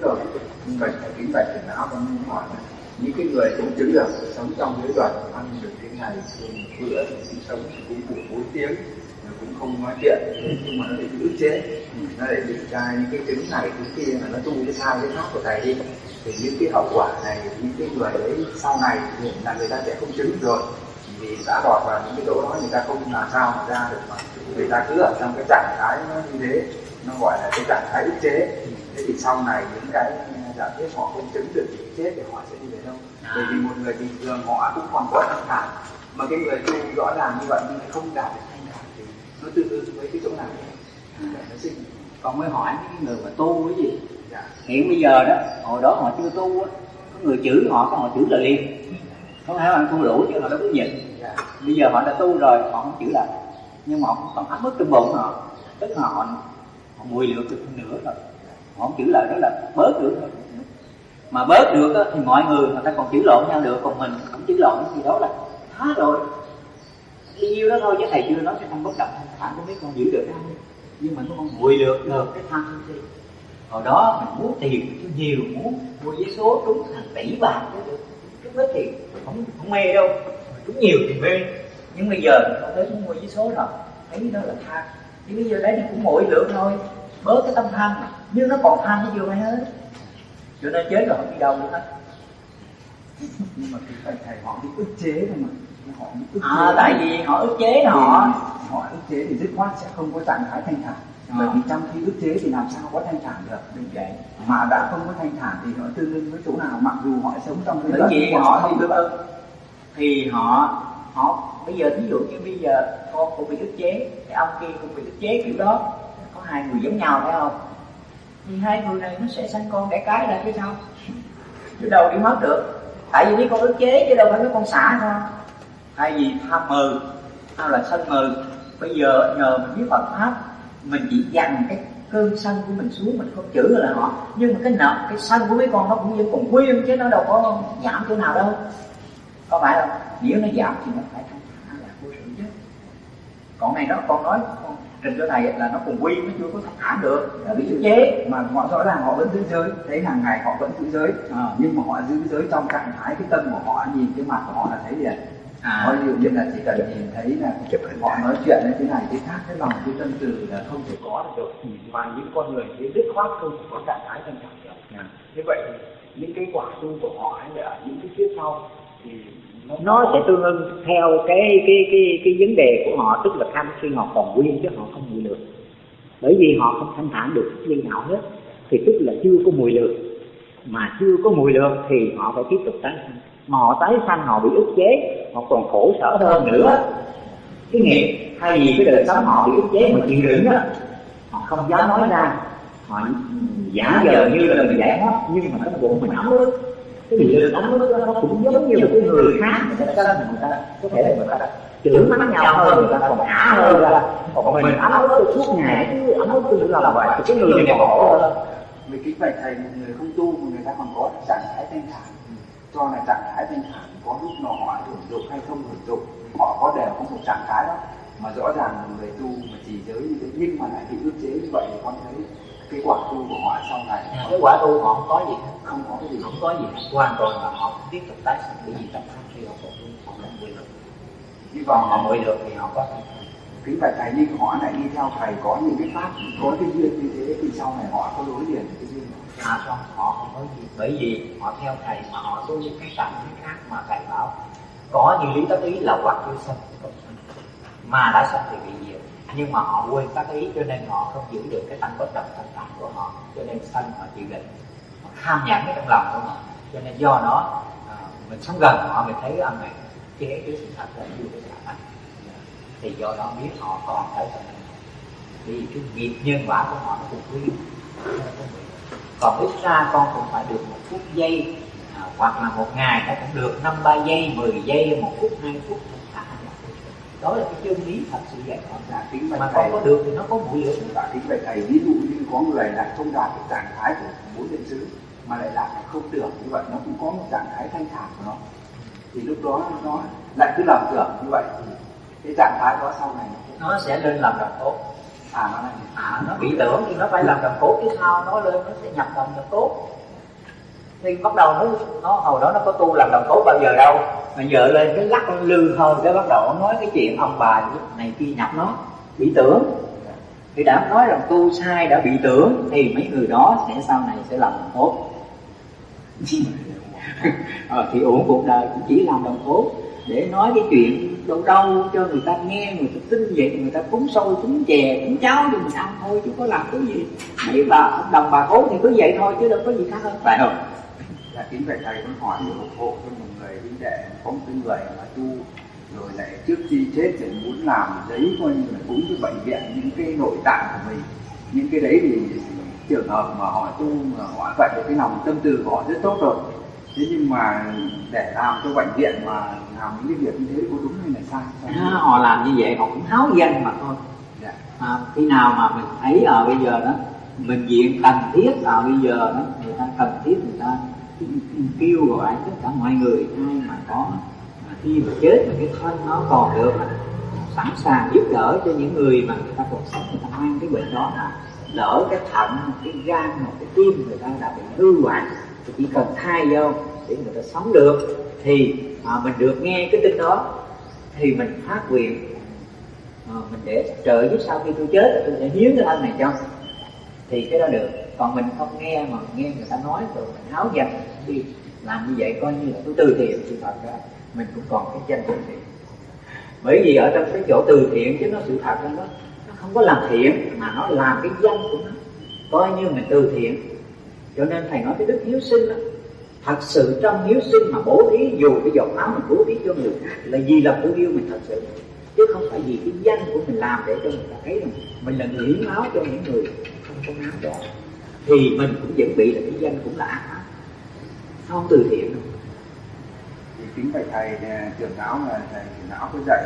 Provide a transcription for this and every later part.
rồi. Bệnh kính bệnh tiền não và muốn hỏi những cái người cũng chứng được sống trong giới luật, ăn được cái ngày bữa thì sống cũng đủ bốn tiếng cũng không nói chuyện. Nhưng mà nó bị ức chế. Nó lại bị ra những cái chứng này, chứng kia, mà nó tu cái sai cái khác của thầy đi. Thì những cái hậu quả này, những cái người đấy sau này thì là người ta sẽ không chứng được rồi. Vì đã đọt vào những cái chỗ đó, người ta không làm sao mà ra được mà. Người ta cứ ở trong cái trạng thái nó như thế nó gọi là cái trạng thái ức chế. Thế thì sau này những cái giả thiết họ không chứng được thì chết thì họ sẽ đi về đâu? Bởi vì một người bình thường họ cũng còn có thanh thản. Mà cái người tu rõ ràng như vậy nhưng lại không đạt được thanh thản thì nó tương đương với cái chỗ nào? Nó sinh. Con mới hỏi cái người mà tu cái gì? Dạ. hiện bây giờ đó hồi đó họ chưa tu á có người chửi họ có họ chửi là liền. Không phải là tu đủ chứ họ đâu có nhịn. Dạ. bây giờ họ đã tu rồi họ không chửi lại. Nhưng mà họ còn áp bức trong bụng họ. Tức là họ mùi liệu được nửa rồi họ không chửi lại đó là bớt được rồi mà bớt được đó, thì mọi người người ta còn chữ lộn nhau được còn mình không chữ lộn thì đó là thá rồi. Đi nhiêu đó thôi chứ thầy chưa nói cái tâm bất động thanh thản không biết con giữ được không nhưng mà nó con mùi được được cái thân đi hồi đó mình muốn tiền cho nhiều muốn mua giấy số trúng hàng tỷ bạc được. Chút ít tiền không không mê đâu. Trúng nhiều thì mê. Nhưng bây giờ không tới muốn mua giấy số rồi thấy đó là tham thì bây giờ đấy thì cũng mỗi lượng thôi bớt cái tâm tham nhưng nó còn tham nó chưa phải hết. Cho nên chết rồi không đi đâu nữa hết. Nhưng mà cái thầy thầy họ bị ức chế thôi mà họ bị ức à, chế tại vì họ ức chế họ họ ức chế thì dứt khoát sẽ không có trạng thái thanh thản. À. bởi vì trong khi ức chế thì làm sao có thanh thản được đúng vậy mà đã không có thanh thản thì họ tương đương với chỗ nào mặc dù họ sống trong cái bởi vì họ. không được ức thì họ họ bây giờ ví dụ như bây giờ con cũng bị ức chế, cái ông kia cũng bị ức chế kiểu đó. Có hai người giống nhau, phải không? Thì hai người này nó sẽ sanh con đẻ cái ra chứ sao? Chứ đâu đi mất được. Tại vì mấy con ức chế chứ đâu phải mấy con xả thôi thay vì tham mừ hay là sân mừ? Bây giờ nhờ mình biết Phật pháp, mình chỉ dằn cái cơn sân của mình xuống, mình không chữ là họ. Nhưng mà cái nợ, cái sân của mấy con nó cũng vẫn còn nguyên chứ nó đâu có giảm chỗ nào đâu. Có phải không? Nếu nó giảm thì nó phải thanh thản là vô sự chứ. Còn này đó con nói con trình cho thầy là nó còn quy nó chưa có thanh thản được. Là bị giữ chế mà họ rõ ràng họ vẫn giữ giới thấy hàng ngày họ vẫn giữ giới. À. nhưng mà họ giữ giới trong trạng thái cái tâm của họ nhìn cái mặt của họ là thấy liền à. ví dụ như là chỉ cần nhìn thấy là họ nói chuyện như thế này thế khác cái lòng cái tâm từ là không thể có được được và những con người thì dứt khoát không có trạng thái thanh thản được. À. như vậy những cái quả tu của họ hay là những cái kiếp sau thì nó, sẽ tương ưng theo cái cái cái cái vấn đề của họ tức là tham khi họ còn nguyên chứ họ không mùi lược bởi vì họ không thanh thản được cái nào hết thì tức là chưa có mùi lược mà chưa có mùi lược thì họ phải tiếp tục tái sanh. Mà họ tái sanh họ bị ức chế họ còn khổ sở hơn nữa. Cái nghiệp thay vì cái đời sống họ bị ức chế mà chịu đựng đó họ không dám nói ra. Họ giả vờ như là mình giải thoát nhưng mà trong bụng mình ấm ức cái gì đó nó cũng giống như một cái người khác, người ta người ta, có thể là người ta chửi mắng nhau hơn, người ta còn ả hơn ra còn mình ấm ức suốt ngày cứ ấm ức tôi làm vậy thì cái người này khổ hơn vì kính bạch thầy, một người không tu một người ta còn có trạng thái thanh thản. Cho là trạng thái thanh thản có lúc nào họ hưởng dụng hay không hưởng dụng họ có đều có một trạng thái đó. Mà rõ ràng một người tu mà chỉ giới như thế, nhưng mà lại bị ức chế như vậy thì con thấy cái quả tu của họ sau này cái quả tu họ không có gì không có cái gì không có gì hoàn toàn là họ tiếp tục tái sinh. Bởi vì trong khi họ còn tu họ không mười được hy vọng họ mười được thì họ có kính phải thầy nhưng họ lại đi theo thầy có những cái pháp có cái duyên như thế thì sau này họ có đối liền cái duyên à không họ không có gì. Bởi vì họ theo thầy mà họ tu những cái cảnh giới khác mà thầy bảo có như lý tác ý là hoặc chưa sanh mà đã sanh thì bị diệt nhưng mà họ quên tác ý cho nên họ không giữ được cái tâm bất động thanh thản của họ cho nên sanh họ chịu định họ tham nhẫn cái trong lòng của họ. Cho nên do đó à, mình sống gần họ mình thấy âm này chế cái sự thật là như cái cả thì do đó biết họ còn phải sanh vì cái nghiệp nhân quả của họ nó cũng quy còn ít ra con cũng phải được một phút giây à, hoặc là một ngày nó cũng được năm ba giây 10 giây một phút hai phút đó là cái chân lý thật sự giải thoát dạ, tính mà không có được thì nó có mũi lửa dạ, tính vậy thầy. Ví dụ như có người lại không đạt được trạng thái của bốn điện xứ mà lại làm không tưởng như vậy nó cũng có một trạng thái thanh thản của nó. Thì lúc đó nó lại cứ lầm tưởng như vậy. Thì cái trạng thái đó sau này nó sẽ lên làm làm tốt. À nó, à, nó bị tưởng thì nó phải làm đồng cốt chứ sao nó lên nó sẽ nhập đồng đồng cốt thì bắt đầu nó nó hồi đó nó có tu làm đồng cốt bao giờ đâu. Mà giờ lên cái lắc nó lư hơn cái bắt đầu nó nói cái chuyện ông bà này kia nhập nó bị tưởng. Thì đã nói rằng tu sai đã bị tưởng thì mấy người đó sẽ sau này sẽ làm đồng cốt ờ, thì uổng cuộc đời cũng chỉ làm đồng cốt để nói cái chuyện đâu đâu cho người ta nghe người ta tin vậy người ta cúng sôi cúng chè cúng cháo thì mình ăn thôi chứ có làm cái gì. Mấy bà đồng bà cố thì cứ vậy thôi chứ đâu có gì khác hơn. Phải không? Là kính vậy thầy con hỏi một hộ cho một người huynh đệ có một cái người mà tu rồi lại trước khi chết thì muốn làm giấy coi như là cúng cho bệnh viện những cái nội tạng của mình. Những cái đấy thì trường hợp mà họ tu mà họ vậy cái lòng tâm tư của họ rất tốt rồi. Thế nhưng mà để làm cho bệnh viện mà làm những cái việc như thế có đúng hay là sai, À, họ làm như vậy họ cũng háo danh mà thôi. Dạ. à, khi nào mà mình thấy ở bây giờ đó mình diện cần thiết ở bây giờ đó người ta cần thiết người ta kêu gọi tất cả mọi người ai mà có mà khi mà chết mà cái thân nó còn được sẵn sàng giúp đỡ cho những người mà người ta còn sống người ta mang cái bệnh đó mà lỡ cái thận cái gan hoặc cái tim người ta đã bị hư hoại thì chỉ cần thay vô để người ta sống được thì mà mình được nghe cái tin đó thì mình phát nguyện à, mình để trợ giúp sau khi tôi chết tôi sẽ hiến cái thân này cho. Thì cái đó được còn mình không nghe mà nghe người ta nói rồi mình háo dần đi, làm như vậy coi như là tôi từ thiện thì thật ra mình cũng còn cái danh từ thiện. Bởi vì ở trong cái chỗ từ thiện chứ nó sự thật đó. Nó nó không có làm thiện mà nó làm cái danh của nó. Coi như mình từ thiện. Cho nên thầy nói cái đức hiếu sinh đó, thật sự trong hiếu sinh mà bố thí, dù cái giọt máu mình bố thí cho người khác là vì lòng thương yêu mình thật sự. Chứ không phải vì cái danh của mình làm để cho người ta thấy rằng mình là người hiến máu cho những người không có máu đó thì mình cũng vẫn bị là cái danh cũng là ác ác không từ thiện đâu. Thì kính bạch thầy à, trưởng lão là thầy trưởng lão có dạy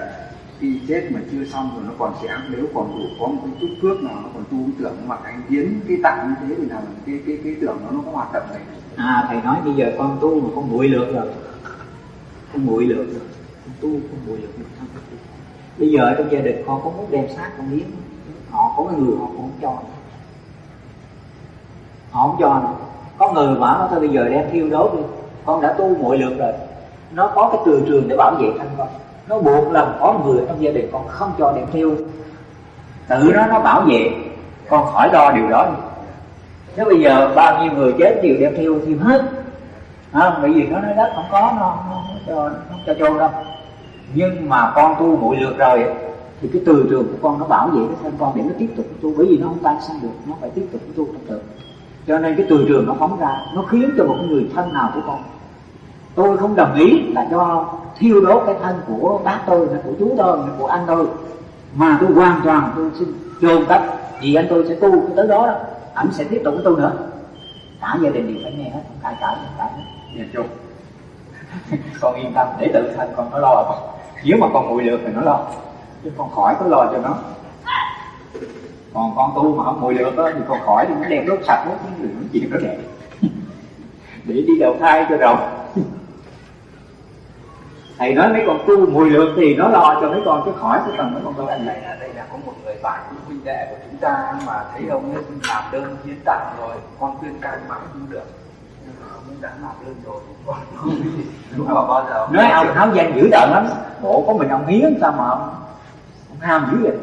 khi chết mà chưa xong rồi nó còn sẽ nếu còn đủ có một cái chút phước nào nó còn tu tưởng mà anh hiến cái tặng như thế thì là cái cái cái tưởng nó nó có hoạt động này. À thầy nói bây giờ con tu mà con nguội lược rồi. Con nguội lược rồi. Con tu con nguội được không bây giờ trong gia đình con có muốn đem xác con hiến họ có cái người họ cũng không cho họ không cho nữa có người mà nó thôi bây giờ đem thiêu đốt đi. Con đã tu muội lược rồi. Nó có cái từ trường để bảo vệ thân con. Nó buộc lòng có người trong gia đình con không cho đem thiêu. Tự nó nó bảo vệ. Con khỏi lo điều đó đi. Nếu bây giờ bao nhiêu người chết đều đem thiêu thiêu hết. À, bởi vì nó nói đất không có nó không cho nó cho chôn đâu. Nhưng mà con tu muội lược rồi thì cái từ trường của con nó bảo vệ cái thân con để nó tiếp tục tu. Bởi vì nó không tan sang được nó phải tiếp tục tu trong tự cho nên cái từ trường nó phóng ra, nó khiến cho một người thân nào của con. Tôi không đồng ý là cho thiêu đốt cái thân của bác tôi của chú tôi của anh tôi. Mà tôi hoàn toàn tôi xin chôn cất vì anh tôi sẽ tu tới đó đó. Ảnh sẽ tiếp tục tu nữa. Cả gia đình đều phải nghe hết không cãi cãi không cãi chung. Con yên tâm, để tự thân con nó lo. Nếu mà con nguội được thì nó lo. Chứ con khỏi có lo cho nó còn con tu mà không nguội lược đó, thì con khỏi nó đem đốt sạch hết những chuyện đó đẹp. Để đi đầu thai cho rồi thầy nói mấy con tu mùi lược thì nó lo cho mấy con chứ khỏi cái cần mấy con tu anh này là đây là có một người bạn của huynh đệ của chúng ta mà thấy ông ấy làm đơn hiến tặng rồi con khuyên can mãi không được. Nhưng mà ông đã làm đơn rồi con mà bao giờ nói ông háo danh dữ tợn lắm. Bộ có mình ông hiến sao mà ông, ông ham dữ vậy